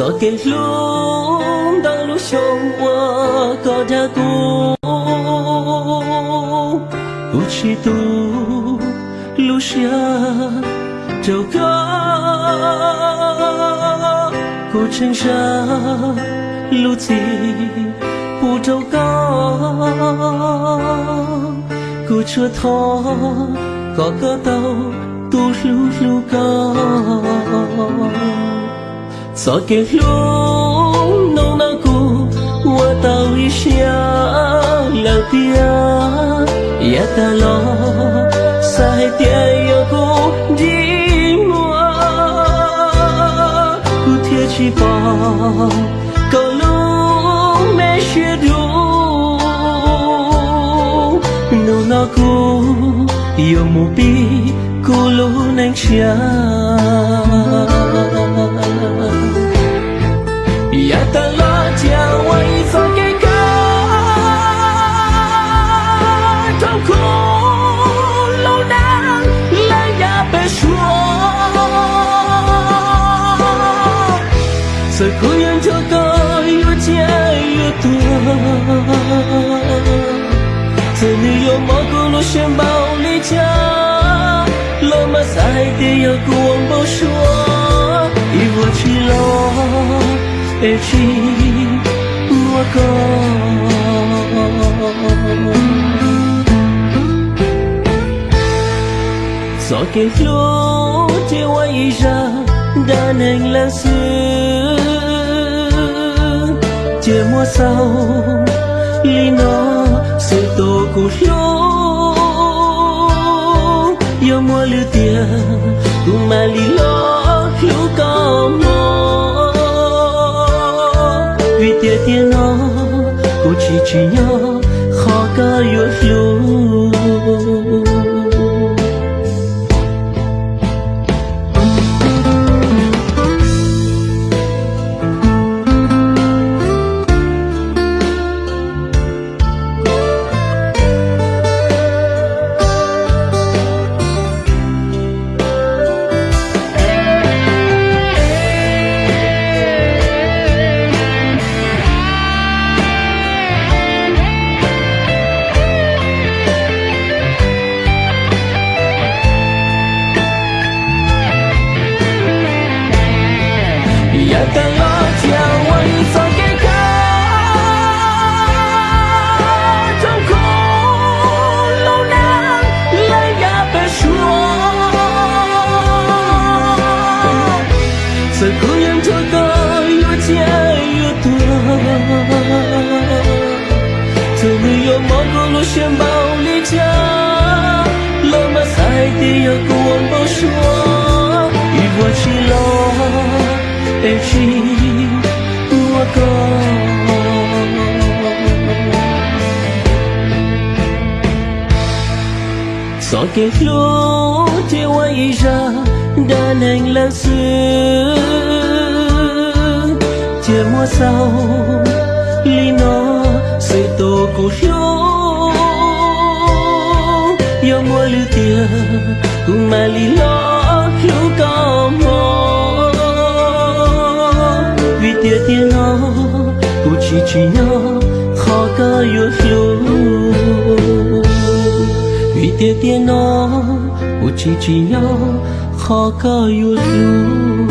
sợ kê luôn đang lúc trong qua có đã cô u chi tu lúc xia trâu có cô chân ra lúc gì bu trâu có cô chưa thọ có cơ tàu, tu lu lu có sợ kê lúc nông na cô qua tàu xia lao tia ya ta lo sai tia yo cô đi mua cô thiệt chỉ bò Cầu lúc mẹ chia đủ nông na cô yêu mù bi cô lúc nang chia yêu tua Sự ni yêu mơ cô lo xem bao lý cha Lo mà sai thì yêu bao Yêu chỉ lo ra chia mùa sau. Li nó sự tổ cụ lúa yêu mùa lưu tiền mà li lo lũ có mò. Vì tia tia nó cụ chỉ chỉ nhớ, khó có yêu lưu sự cố nhân cho có yêu chia yêu tua từ người yêu mong cô lo xem bao lý cha lo mà sai thì yêu cuồng bao xua yêu chỉ lo em chỉ mua con gió kê lúa chia quay ra, đã nên là xưa chia sau nó sự tổ của lúa yêu mua lưu tiền mà ly lo lúa có mò. Vì tia tia nó cô chỉ chỉ nó khó có yêu lưu vì tia tia nó cô chỉ chỉ nó khó có yêu lưu